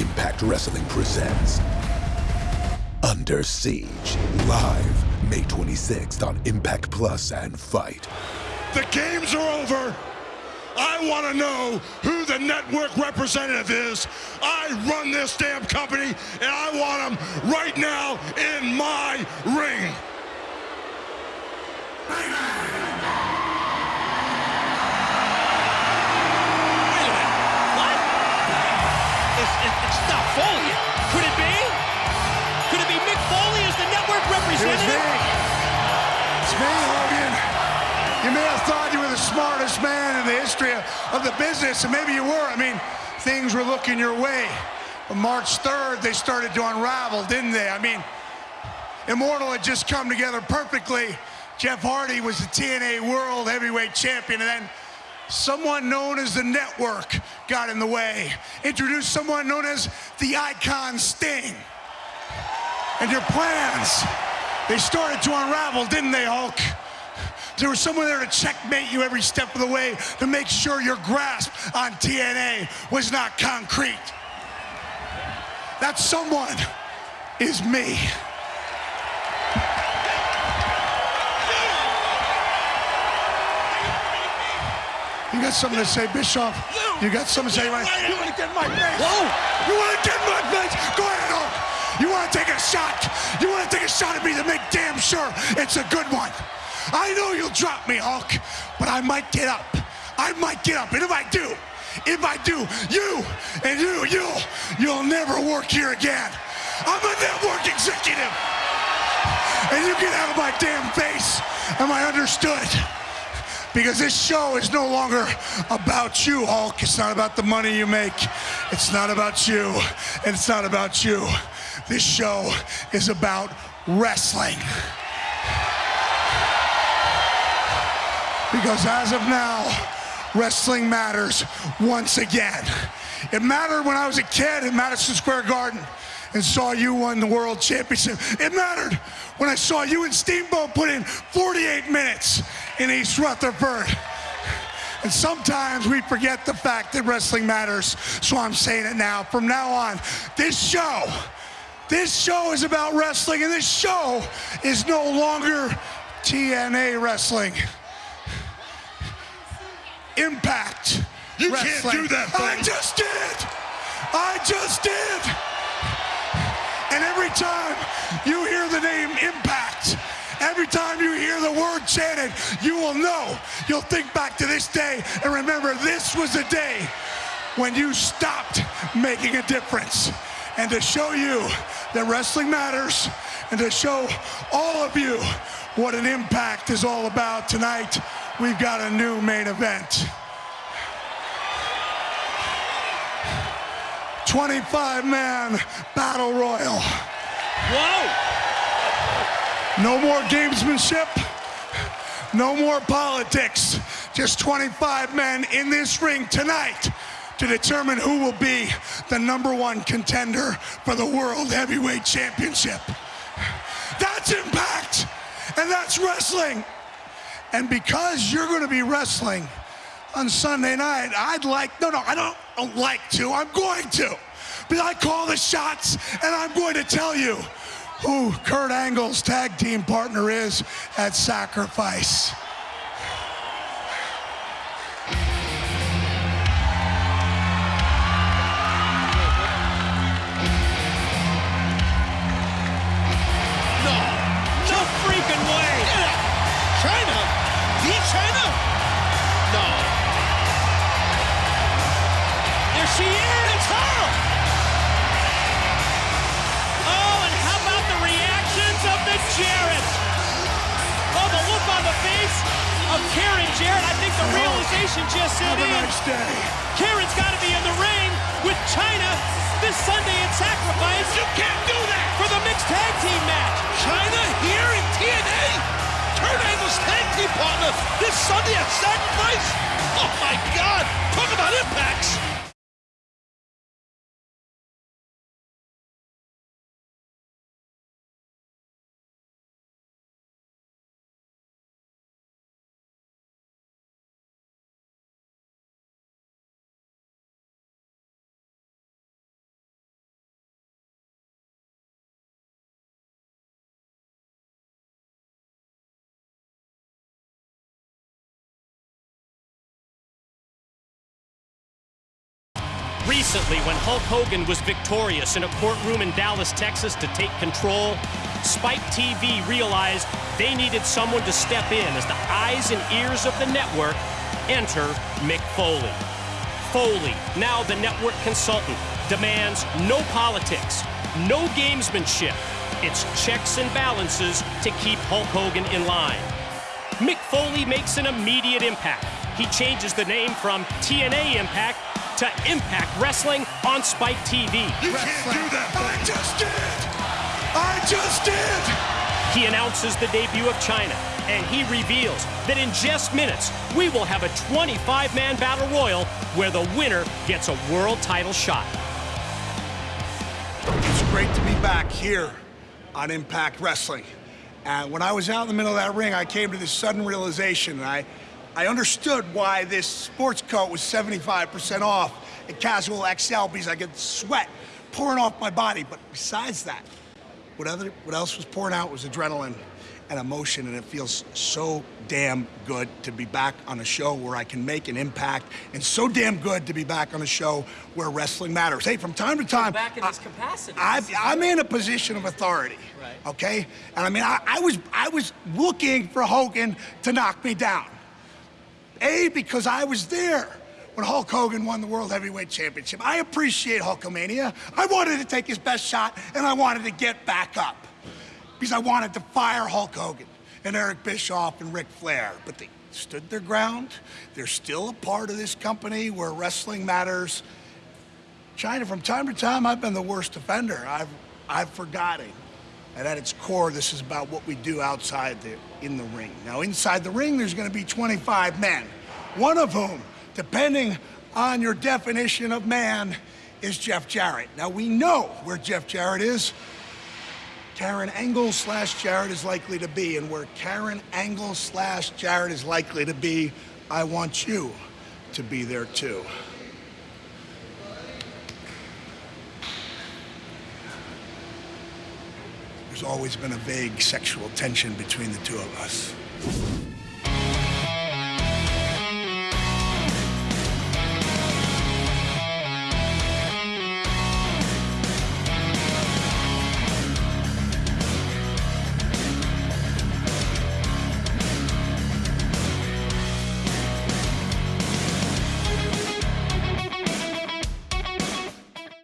Impact Wrestling presents Under Siege live May 26th on Impact Plus and Fight. The games are over. I want to know who the network representative is. I run this damn company, and I want them right now in my ring. Foley. Could it be? Could it be Mick Foley as the network It was me. representative? It's me, Hogan. You may have thought you were the smartest man in the history of, of the business, and maybe you were. I mean, things were looking your way. But March 3rd, they started to unravel, didn't they? I mean, Immortal had just come together perfectly. Jeff Hardy was the TNA World Heavyweight Champion, and then someone known as the Network got in the way. Introduced someone known as the Icon Sting. And your plans, they started to unravel, didn't they, Hulk? There was someone there to checkmate you every step of the way to make sure your grasp on TNA was not concrete. That someone is me. You got something to say, Bischoff? You got something to say, right? You want to get in my face? Whoa. You want to get my face? Go ahead, Hulk. You want to take a shot? You want to take a shot at me to make damn sure it's a good one. I know you'll drop me, Hulk, but I might get up. I might get up, and if I do, if I do, you and you, you'll, you'll never work here again. I'm a network executive, and you get out of my damn face. Am I understood? Because this show is no longer about you, Hulk. It's not about the money you make. It's not about you. And it's not about you. This show is about wrestling. Because as of now, wrestling matters once again. It mattered when I was a kid in Madison Square Garden and saw you win the world championship. It mattered when I saw you and Steamboat put in 48 minutes in East Rutherford. And sometimes we forget the fact that wrestling matters, so I'm saying it now. From now on, this show, this show is about wrestling, and this show is no longer TNA wrestling. Impact. You can't do that, buddy. I just did. I just did. And every time chanted, you will know. You'll think back to this day and remember this was the day when you stopped making a difference. And to show you that wrestling matters and to show all of you what an impact is all about tonight, we've got a new main event. 25 man battle royal. Whoa. No more gamesmanship, no more politics. Just 25 men in this ring tonight to determine who will be the number one contender for the World Heavyweight Championship. That's impact, and that's wrestling. And because you're going to be wrestling on Sunday night, I'd like, no, no, I don't, don't like to, I'm going to. But I call the shots, and I'm going to tell you who Kurt Angle's tag team partner is at Sacrifice. Set Have a in. nice day. Karen's got to be in the ring with Chyna this Sunday at Sacrifice. You can't do that! for the mixed tag team match. Chyna here in TNA? Kurt Angle's tag team partner this Sunday at Sacrifice? Oh my God! Talk about impacts! Recently, when Hulk Hogan was victorious in a courtroom in Dallas, Texas to take control, Spike TV realized they needed someone to step in as the eyes and ears of the network enter Mick Foley. Foley, now the network consultant, demands no politics, no gamesmanship. It's checks and balances to keep Hulk Hogan in line. Mick Foley makes an immediate impact. He changes the name from TNA Impact to Impact Wrestling on Spike TV. You can't do that. I just did. I just did. He announces the debut of Chyna, and he reveals that in just minutes, we will have a 25 man battle royal where the winner gets a world title shot. It's great to be back here on Impact Wrestling. And when I was out in the middle of that ring, I came to this sudden realization, and I, I understood why this sports coat was 75% off at Casual XL because I could sweat pouring off my body. But besides that, what, other, what else was pouring out was adrenaline and emotion, and it feels so damn good to be back on a show where I can make an impact, and so damn good to be back on a show where wrestling matters. Hey, from time to time, back in this I- capacity. I, This I'm in a position of authority. Right. Okay, and I mean, I, I was I was looking for Hogan to knock me down. A, because I was there when Hulk Hogan won the World Heavyweight Championship. I appreciate Hulkamania. I wanted to take his best shot, and I wanted to get back up. Because I wanted to fire Hulk Hogan and Eric Bischoff and Ric Flair. But they stood their ground. They're still a part of this company where wrestling matters. China, from time to time, I've been the worst offender. I've, I've forgotten. And at its core, this is about what we do outside the, in the ring. Now, inside the ring, there's going to be 25 men, one of whom, depending on your definition of man, is Jeff Jarrett. Now, we know where Jeff Jarrett is. Karen Angle slash Jarrett is likely to be, and where Karen Angle slash Jarrett is likely to be, I want you to be there too. There's always been a vague sexual tension between the two of us.